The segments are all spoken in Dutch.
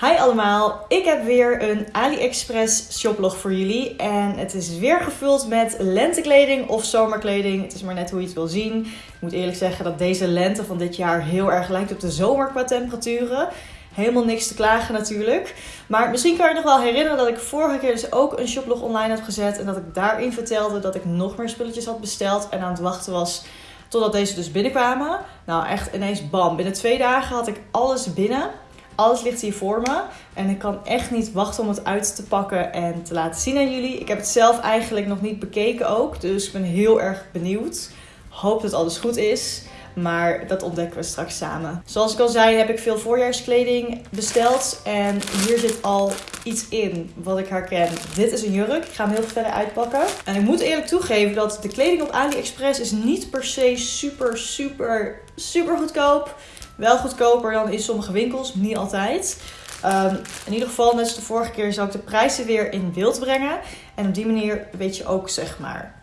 Hi allemaal, ik heb weer een AliExpress shoplog voor jullie. En het is weer gevuld met lentekleding of zomerkleding. Het is maar net hoe je het wil zien. Ik moet eerlijk zeggen dat deze lente van dit jaar heel erg lijkt op de zomer qua temperaturen. Helemaal niks te klagen natuurlijk. Maar misschien kan je nog wel herinneren dat ik vorige keer dus ook een shoplog online heb gezet. En dat ik daarin vertelde dat ik nog meer spulletjes had besteld en aan het wachten was totdat deze dus binnenkwamen. Nou echt ineens bam, binnen twee dagen had ik alles binnen. Alles ligt hier voor me. En ik kan echt niet wachten om het uit te pakken en te laten zien aan jullie. Ik heb het zelf eigenlijk nog niet bekeken ook. Dus ik ben heel erg benieuwd. Hoop dat alles goed is. Maar dat ontdekken we straks samen. Zoals ik al zei, heb ik veel voorjaarskleding besteld. En hier zit al iets in wat ik herken. Dit is een jurk. Ik ga hem heel verder uitpakken. En ik moet eerlijk toegeven dat de kleding op AliExpress is niet per se super, super, super goedkoop. Wel goedkoper dan in sommige winkels, niet altijd. Um, in ieder geval, net als de vorige keer, zal ik de prijzen weer in beeld brengen. En op die manier weet je ook, zeg maar.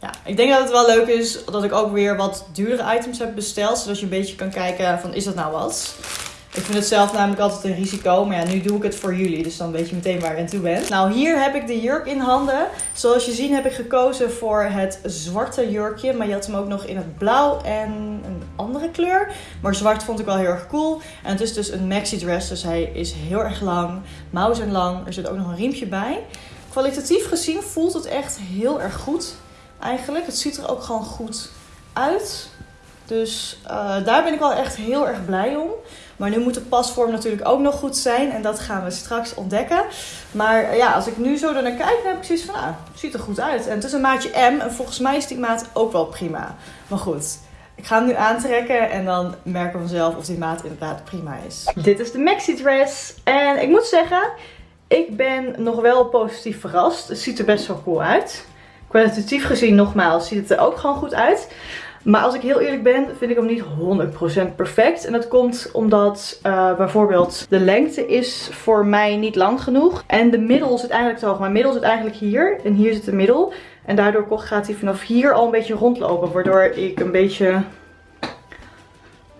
Ja, ik denk dat het wel leuk is dat ik ook weer wat duurdere items heb besteld. Zodat je een beetje kan kijken van, is dat nou wat? Ik vind het zelf namelijk altijd een risico. Maar ja, nu doe ik het voor jullie. Dus dan weet je meteen waar je aan toe bent. Nou, hier heb ik de jurk in handen. Zoals je ziet heb ik gekozen voor het zwarte jurkje. Maar je had hem ook nog in het blauw en een andere kleur. Maar zwart vond ik wel heel erg cool. En het is dus een maxi dress. Dus hij is heel erg lang. Mouwen zijn lang. Er zit ook nog een riempje bij. Kwalitatief gezien voelt het echt heel erg goed. Eigenlijk. Het ziet er ook gewoon goed uit. Dus uh, daar ben ik wel echt heel erg blij om. Maar nu moet de pasvorm natuurlijk ook nog goed zijn. En dat gaan we straks ontdekken. Maar ja, als ik nu zo naar kijk, dan heb ik zoiets van, ah, het ziet er goed uit. En het is een maatje M. En volgens mij is die maat ook wel prima. Maar goed, ik ga hem nu aantrekken en dan merken we vanzelf of die maat inderdaad prima is. Dit is de maxi dress. En ik moet zeggen, ik ben nog wel positief verrast. Het ziet er best wel cool uit. Kwalitatief gezien nogmaals ziet het er ook gewoon goed uit. Maar als ik heel eerlijk ben, vind ik hem niet 100% perfect. En dat komt omdat uh, bijvoorbeeld de lengte is voor mij niet lang genoeg. En de middel zit eigenlijk te hoog. Mijn middel zit eigenlijk hier. En hier zit de middel. En daardoor gaat hij vanaf hier al een beetje rondlopen. Waardoor ik een beetje...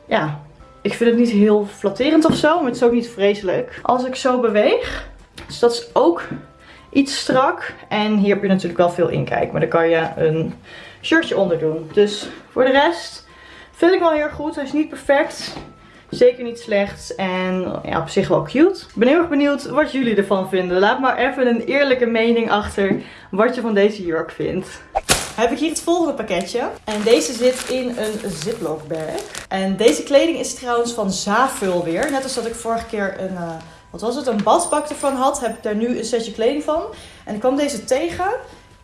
Ja, ik vind het niet heel flatterend of zo. Maar het is ook niet vreselijk. Als ik zo beweeg. Dus dat is ook iets strak. En hier heb je natuurlijk wel veel inkijk. Maar dan kan je een shirtje onder doen. Dus voor de rest vind ik wel heel goed. Hij is niet perfect. Zeker niet slecht. En ja, op zich wel cute. Ik ben heel erg benieuwd wat jullie ervan vinden. Laat maar even een eerlijke mening achter wat je van deze jurk vindt. Heb ik hier het volgende pakketje. En deze zit in een ziplock bag. En deze kleding is trouwens van Zavul weer. Net als dat ik vorige keer een... Uh, wat was het? Een badbak ervan had. Heb ik daar nu een setje kleding van. En ik kwam deze tegen.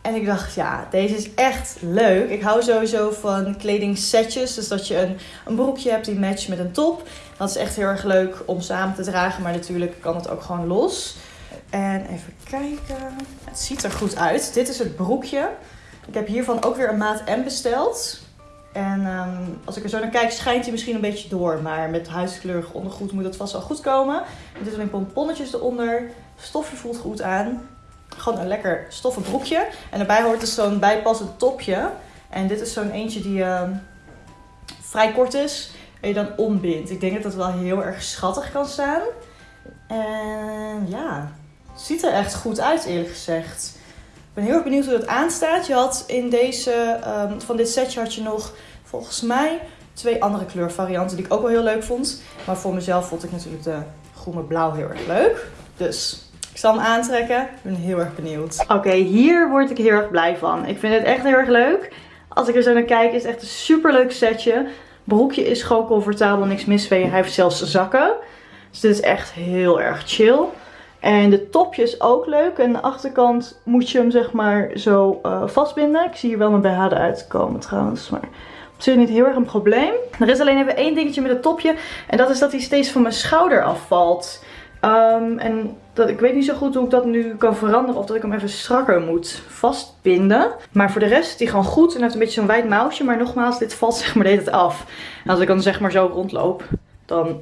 En ik dacht, ja, deze is echt leuk. Ik hou sowieso van kledingsetjes. Dus dat je een, een broekje hebt die matcht met een top. Dat is echt heel erg leuk om samen te dragen. Maar natuurlijk kan het ook gewoon los. En even kijken. Het ziet er goed uit. Dit is het broekje. Ik heb hiervan ook weer een maat M besteld. En um, als ik er zo naar kijk, schijnt hij misschien een beetje door. Maar met huidskleurig ondergoed moet het vast wel goed komen. Er zitten alleen pomponnetjes eronder. Stofje voelt goed aan gewoon een lekker stoffen broekje. En daarbij hoort dus zo'n bijpassend topje. En dit is zo'n eentje die uh, vrij kort is. En je dan ombindt. Ik denk dat dat wel heel erg schattig kan staan. En ja, het ziet er echt goed uit eerlijk gezegd. Ik ben heel erg benieuwd hoe dat aanstaat. Je had in deze, um, van dit setje had je nog volgens mij twee andere kleurvarianten die ik ook wel heel leuk vond. Maar voor mezelf vond ik natuurlijk de groene blauw heel erg leuk. Dus zal hem aantrekken. Ik ben heel erg benieuwd. Oké, hier word ik heel erg blij van. Ik vind het echt heel erg leuk. Als ik er zo naar kijk is het echt een super leuk setje. Broekje is gewoon comfortabel, niks mis. Hij heeft zelfs zakken. Dus dit is echt heel erg chill. En de topje is ook leuk. En de achterkant moet je hem zeg maar zo uh, vastbinden. Ik zie hier wel mijn BH uitkomen trouwens. Maar op zich niet heel erg een probleem. Er is alleen even één dingetje met het topje. En dat is dat hij steeds van mijn schouder afvalt. Um, en dat, ik weet niet zo goed hoe ik dat nu kan veranderen. Of dat ik hem even strakker moet vastbinden. Maar voor de rest is hij gewoon goed. En heeft een beetje zo'n wijd mouwtje. Maar nogmaals, dit valt zeg maar het af. En als ik dan zeg maar zo rondloop, dan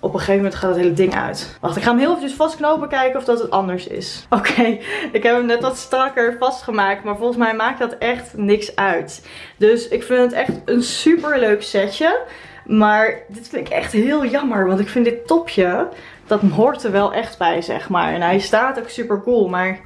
op een gegeven moment gaat het hele ding uit. Wacht, ik ga hem heel even vastknopen kijken of dat het anders is. Oké, ik heb hem net wat strakker vastgemaakt. Maar volgens mij maakt dat echt niks uit. Dus ik vind het echt een super leuk setje. Maar dit vind ik echt heel jammer. Want ik vind dit topje, dat hoort er wel echt bij, zeg maar. En hij staat ook super cool. Maar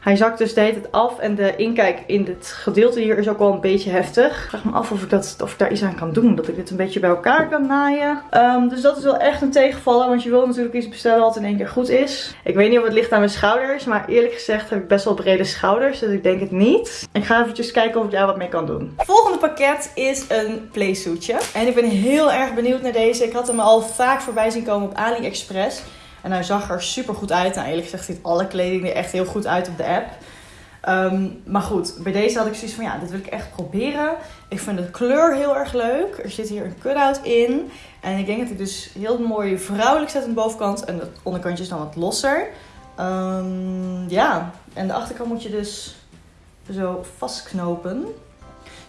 hij zakt dus de hele tijd af en de inkijk in dit gedeelte hier is ook wel een beetje heftig. Ik vraag me af of ik, dat, of ik daar iets aan kan doen. Dat ik dit een beetje bij elkaar kan naaien. Ehm, dus dat is wel echt een tegenvaller. Want je wil natuurlijk iets bestellen wat in één keer goed is. Ik weet niet of het ligt aan mijn schouders. Maar eerlijk gezegd heb ik best wel brede schouders. Dus ik denk het niet. Ik ga eventjes kijken of ik daar wat mee kan doen. Volgende pakket is een playsuitje. En ik ben heel erg benieuwd naar deze. Ik had hem al vaak voorbij zien komen op AliExpress. En hij zag er super goed uit. Nou, eerlijk gezegd ziet alle kleding er echt heel goed uit op de app. Ehm, maar goed, bij deze had ik zoiets van ja, dit wil ik echt proberen. Ik vind de kleur heel erg leuk. Er zit hier een cut-out in. En ik denk dat hij dus heel mooi vrouwelijk zet aan de bovenkant. En het onderkantje is dan wat losser. Um, ja, en de achterkant moet je dus zo vastknopen.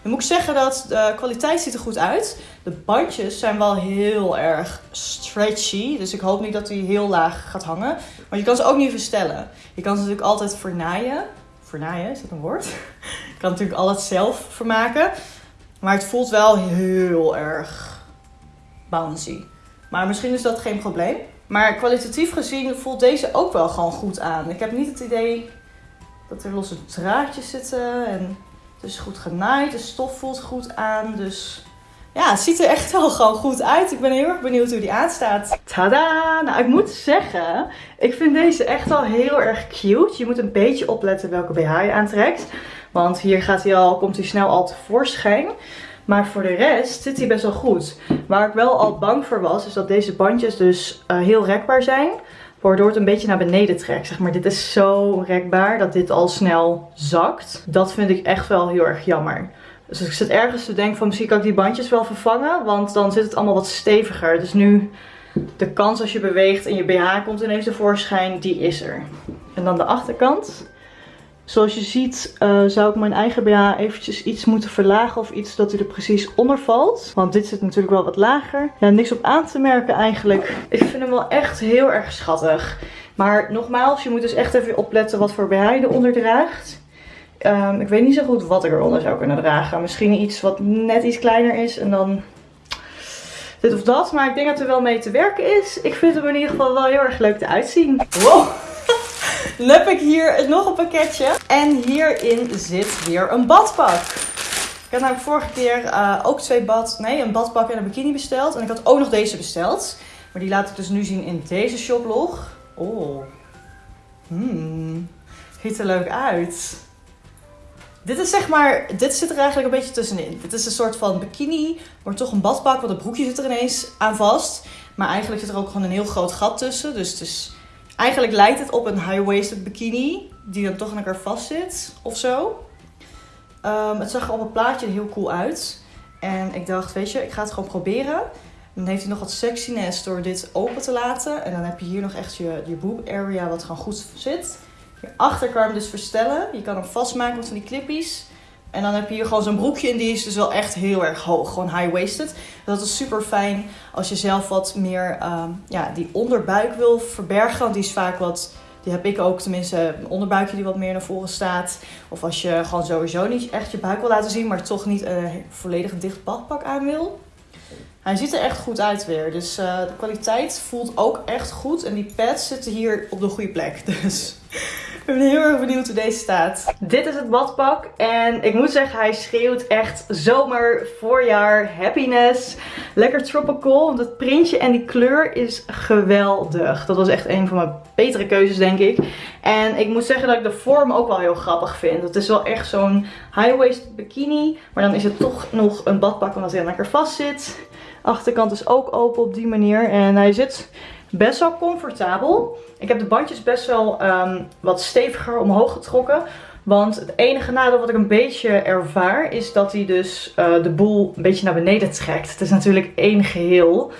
Dan moet ik zeggen dat de kwaliteit ziet er goed uit. De bandjes zijn wel heel erg stretchy. Dus ik hoop niet dat die heel laag gaat hangen. Maar je kan ze ook niet verstellen. Je kan ze natuurlijk altijd vernaaien. Vernaaien, is dat een woord? je kan natuurlijk alles zelf vermaken. Maar het voelt wel heel erg bouncy. Maar misschien is dat geen probleem. Maar kwalitatief gezien voelt deze ook wel gewoon goed aan. Ik heb niet het idee dat er losse draadjes zitten. En is goed genaaid. De stof voelt goed aan. Dus ja, ziet er echt wel gewoon goed uit. Ik ben heel erg benieuwd hoe die aanstaat. Tada! Nou, ik moet zeggen, ik vind deze echt wel heel erg cute. Je moet een beetje opletten welke BH je aantrekt. Want hier gaat hij al, komt hij snel al tevoorschijn. Maar voor de rest zit hij best wel goed. Waar ik wel al bang voor was, is dat deze bandjes dus uh, heel rekbaar zijn. Waardoor het een beetje naar beneden trekt. Zeg maar, dit is zo rekbaar dat dit al snel zakt. Dat vind ik echt wel heel erg jammer. Dus ik zit ergens te denken van misschien kan ik die bandjes wel vervangen. Want dan zit het allemaal wat steviger. Dus nu de kans als je beweegt en je BH komt ineens tevoorschijn, die is er. En dan de achterkant. Zoals je ziet uh, zou ik mijn eigen BH eventjes iets moeten verlagen of iets dat hij er precies onder valt. Want dit zit natuurlijk wel wat lager. Ja, niks op aan te merken eigenlijk. Ik vind hem wel echt heel erg schattig. Maar nogmaals, je moet dus echt even opletten wat voor BH je eronder draagt. Um, ik weet niet zo goed wat ik eronder zou kunnen dragen. Misschien iets wat net iets kleiner is en dan dit of dat. Maar ik denk dat er wel mee te werken is. Ik vind hem in ieder geval wel heel erg leuk te uitzien. Wow! Heb ik hier nog een pakketje. En hierin zit weer een badpak. Ik had namelijk vorige keer uh, ook twee bad, nee, een badpak en een bikini besteld. En ik had ook nog deze besteld. Maar die laat ik dus nu zien in deze shoplog. Oh. Hmm. Ziet er leuk uit. Dit is zeg maar, dit zit er eigenlijk een beetje tussenin. Dit is een soort van bikini, maar toch een badpak, want het broekje zit er ineens aan vast. Maar eigenlijk zit er ook gewoon een heel groot gat tussen. Dus het is, eigenlijk lijkt het op een high-waisted bikini, die dan toch aan elkaar vast zit of zo. Um, het zag er op het plaatje heel cool uit. En ik dacht, weet je, ik ga het gewoon proberen. Dan heeft hij nog wat sexiness door dit open te laten. En dan heb je hier nog echt je, je boob area wat gewoon goed zit. Kan je hem dus verstellen. Je kan hem vastmaken met van die clippies. En dan heb je hier gewoon zo'n broekje en die is dus wel echt heel erg hoog. Gewoon high-waisted. Dat is super fijn als je zelf wat meer uh, ja, die onderbuik wil verbergen. Want die is vaak wat, die heb ik ook tenminste, een onderbuikje die wat meer naar voren staat. Of als je gewoon sowieso niet echt je buik wil laten zien, maar toch niet een volledig dicht badpak aan wil. Hij ziet er echt goed uit weer. Dus uh, de kwaliteit voelt ook echt goed. En die pads zitten hier op de goede plek. Dus ik ben heel erg benieuwd hoe deze staat. Dit is het badpak. En ik moet zeggen, hij schreeuwt echt zomer, voorjaar, happiness. Lekker tropical. Want het printje en die kleur is geweldig. Dat was echt een van mijn betere keuzes, denk ik. En ik moet zeggen dat ik de vorm ook wel heel grappig vind. Het is wel echt zo'n high-waist bikini. Maar dan is het toch nog een badpak omdat hij lekker vast zit. Achterkant is ook open op die manier. En hij zit best wel comfortabel. Ik heb de bandjes best wel um, wat steviger omhoog getrokken. Want het enige nadeel wat ik een beetje ervaar is dat hij dus uh, de boel een beetje naar beneden trekt. Het is natuurlijk één geheel.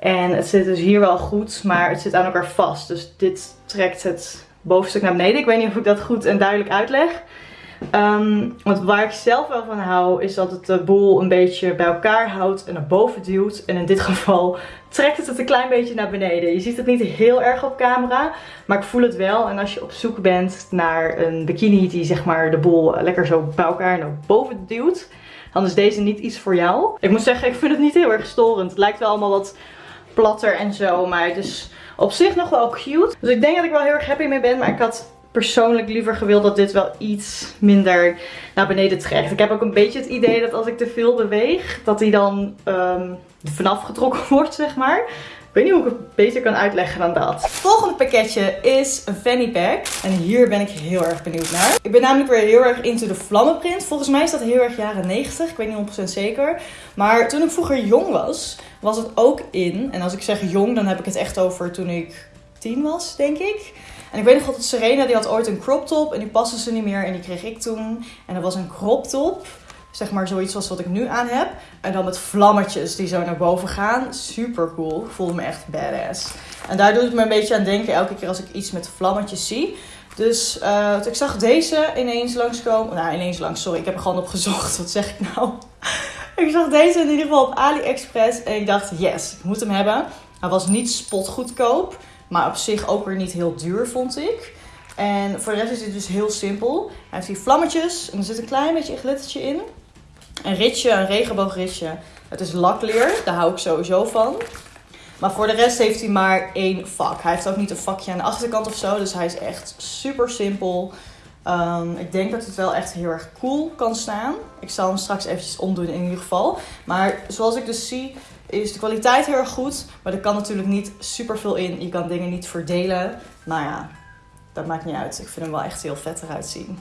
En het zit dus hier wel goed, maar het zit aan elkaar vast. Dus dit trekt het bovenstuk naar beneden. Ik weet niet of ik dat goed en duidelijk uitleg. Um, want waar ik zelf wel van hou is dat het de boel een beetje bij elkaar houdt en naar boven duwt. En in dit geval trekt het het een klein beetje naar beneden. Je ziet het niet heel erg op camera, maar ik voel het wel. En als je op zoek bent naar een bikini die zeg maar de boel lekker zo bij elkaar naar boven duwt, dan is deze niet iets voor jou. Ik moet zeggen, ik vind het niet heel erg storend. Het lijkt wel allemaal wat platter en zo, maar het is op zich nog wel cute. Dus ik denk dat ik wel heel erg happy mee ben, maar ik had persoonlijk liever gewild dat dit wel iets minder naar beneden trekt. Ik heb ook een beetje het idee dat als ik te veel beweeg, dat hij dan um, vanaf getrokken wordt, zeg maar. Ik weet niet hoe ik het beter kan uitleggen dan dat. Het volgende pakketje is een fanny pack. En hier ben ik heel erg benieuwd naar. Ik ben namelijk weer heel erg into de vlammenprint. Volgens mij is dat heel erg jaren 90. Ik weet niet 100% zeker. Maar toen ik vroeger jong was, was het ook in. En als ik zeg jong, dan heb ik het echt over toen ik 10 was, denk ik. En ik weet nog dat Serena, die had ooit een crop top en die paste ze niet meer en die kreeg ik toen. En dat was een crop top, zeg maar zoiets zoals wat ik nu aan heb. En dan met vlammetjes die zo naar boven gaan. Super cool. Ik voelde me echt badass. En daar doet het me een beetje aan denken elke keer als ik iets met vlammetjes zie. Dus uh, ik zag deze ineens langskomen. Nou, ineens langs, sorry. Ik heb er gewoon op gezocht. Wat zeg ik nou? ik zag deze in ieder geval op AliExpress. En ik dacht, yes, ik moet hem hebben. Hij was niet spotgoedkoop. Maar op zich ook weer niet heel duur, vond ik. En voor de rest is het dus heel simpel. Hij heeft hier vlammetjes en er zit een klein beetje een glittertje in. Een ritje, een regenboogritje. Het is lakleer, daar hou ik sowieso van. Maar voor de rest heeft hij maar één vak. Hij heeft ook niet een vakje aan de achterkant of zo. Dus hij is echt super simpel. Um, ik denk dat het wel echt heel erg cool kan staan. Ik zal hem straks eventjes omdoen in ieder geval. Maar zoals ik dus zie, is de kwaliteit heel erg goed. Maar er kan natuurlijk niet super veel in. Je kan dingen niet verdelen. Nou ja, dat maakt niet uit. Ik vind hem wel echt heel vet eruit zien.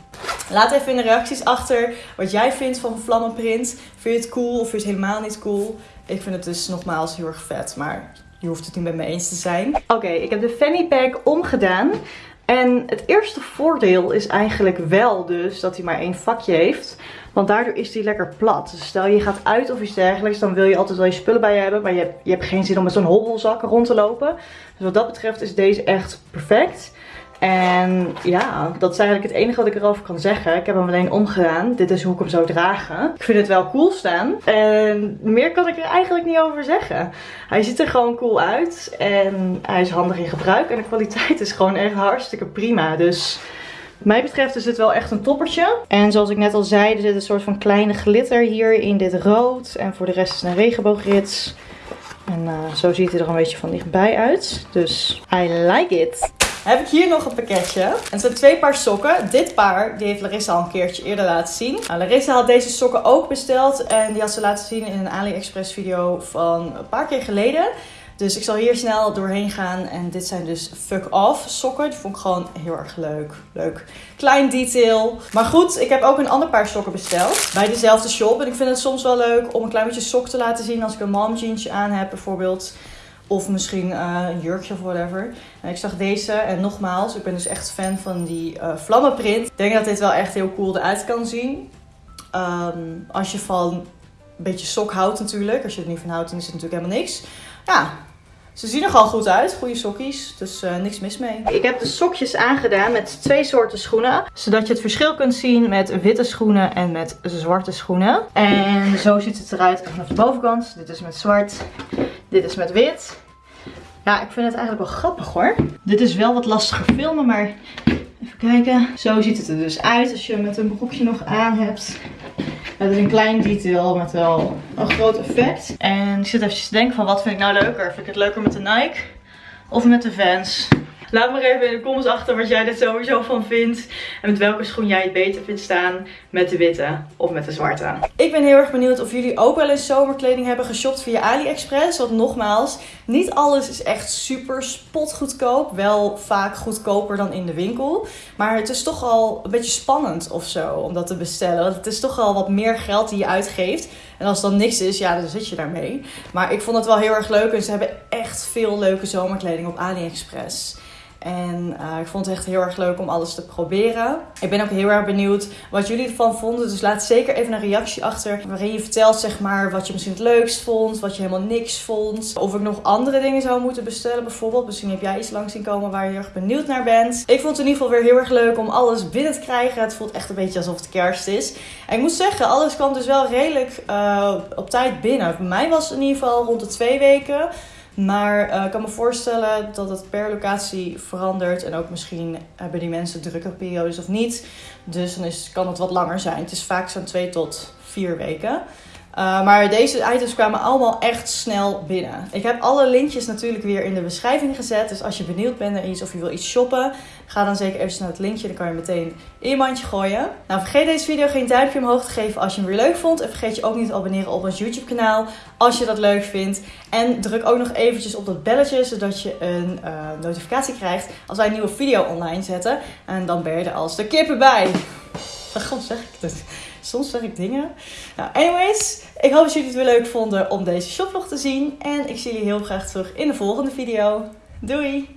Laat even in de reacties achter wat jij vindt van vlammenprint. Vind je het cool of vind je het helemaal niet cool? Ik vind het dus nogmaals heel erg vet. Maar je hoeft het niet met me eens te zijn. Oké, ik heb de fanny pack omgedaan. En het eerste voordeel is eigenlijk wel dus dat hij maar één vakje heeft. Want daardoor is hij lekker plat. Dus stel je gaat uit of iets dergelijks, dan wil je altijd wel je spullen bij je hebben. Maar je hebt, je hebt geen zin om met zo'n hobbelzak rond te lopen. Dus wat dat betreft is deze echt perfect. En ja, dat is eigenlijk het enige wat ik erover kan zeggen. Ik heb hem alleen omgedaan. Dit is hoe ik hem zou dragen. Ik vind het wel cool staan. En meer kan ik er eigenlijk niet over zeggen. Hij ziet er gewoon cool uit. En hij is handig in gebruik. En de kwaliteit is gewoon echt hartstikke prima. Dus wat mij betreft is dit wel echt een toppertje. En zoals ik net al zei, er zit een soort van kleine glitter hier in dit rood. En voor de rest is het een regenboogrits. En uh, zo ziet hij er een beetje van dichtbij uit. Dus I like it. Heb ik hier nog een pakketje. En het zijn twee paar sokken. Dit paar, die heeft Larissa al een keertje eerder laten zien. Nou, Larissa had deze sokken ook besteld. En die had ze laten zien in een AliExpress video van een paar keer geleden. Dus ik zal hier snel doorheen gaan. En dit zijn dus fuck off sokken. Die vond ik gewoon heel erg leuk. Leuk. Klein detail. Maar goed, ik heb ook een ander paar sokken besteld. Bij dezelfde shop. En ik vind het soms wel leuk om een klein beetje sok te laten zien. Als ik een mom jeansje aan heb bijvoorbeeld. Of misschien uh, een jurkje of whatever. En ik zag deze. En nogmaals, ik ben dus echt fan van die uh, vlammenprint. Ik denk dat dit wel echt heel cool eruit kan zien. Um, als je van een beetje sok houdt natuurlijk. Als je er niet van houdt, dan is het natuurlijk helemaal niks. Ja, ze zien er gewoon goed uit. Goede sokjes. Dus uh, niks mis mee. Ik heb de sokjes aangedaan met twee soorten schoenen. Zodat je het verschil kunt zien met witte schoenen en met zwarte schoenen. En zo ziet het eruit vanaf de bovenkant. Dit is met zwart. Dit is met wit. Ja, ik vind het eigenlijk wel grappig hoor. Dit is wel wat lastiger filmen, maar even kijken. Zo ziet het er dus uit als je met een broekje nog aan hebt. Het is een klein detail met wel een groot effect. En ik zit even te denken van wat vind ik nou leuker. Vind ik het leuker met de Nike of met de Vans? Laat maar even in de comments achter wat jij er sowieso van vindt. En met welke schoen jij het beter vindt staan. Met de witte of met de zwarte. Ik ben heel erg benieuwd of jullie ook wel eens zomerkleding hebben geshopt via AliExpress. Want nogmaals, niet alles is echt super spotgoedkoop. Wel vaak goedkoper dan in de winkel. Maar het is toch al een beetje spannend of zo om dat te bestellen. Want het is toch al wat meer geld die je uitgeeft. En als dan niks is, ja, dan zit je daarmee. Maar ik vond het wel heel erg leuk. En ze hebben echt veel leuke zomerkleding op AliExpress. En uh, ik vond het echt heel erg leuk om alles te proberen. Ik ben ook heel erg benieuwd wat jullie ervan vonden. Dus laat zeker even een reactie achter. Waarin je vertelt zeg maar wat je misschien het leukst vond. Wat je helemaal niks vond. Of ik nog andere dingen zou moeten bestellen bijvoorbeeld. Misschien heb jij iets langs zien komen waar je heel erg benieuwd naar bent. Ik vond het in ieder geval weer heel erg leuk om alles binnen te krijgen. Het voelt echt een beetje alsof het kerst is. En ik moet zeggen, alles kwam dus wel redelijk uh, op tijd binnen. Bij mij was het in ieder geval rond de twee weken. Maar uh, ik kan me voorstellen dat het per locatie verandert. En ook misschien hebben die mensen drukke periodes of niet. Dus dan is, kan het wat langer zijn. Het is vaak zo'n 2 tot vier weken. Uh, maar deze items kwamen allemaal echt snel binnen. Ik heb alle linkjes natuurlijk weer in de beschrijving gezet. Dus als je benieuwd bent naar iets of je wil iets shoppen, ga dan zeker even naar het linkje. Dan kan je meteen in je mandje gooien. Nou, vergeet deze video geen duimpje omhoog te geven als je hem weer leuk vond. En vergeet je ook niet te abonneren op ons YouTube kanaal als je dat leuk vindt. En druk ook nog eventjes op dat belletje, zodat je een uh, notificatie krijgt als wij een nieuwe video online zetten. En dan ben je er als de kippen bij. God zeg ik het? Soms zeg ik dingen. Nou, anyways, ik hoop dat jullie het weer leuk vonden om deze shoplog te zien. En ik zie jullie heel graag terug in de volgende video. Doei!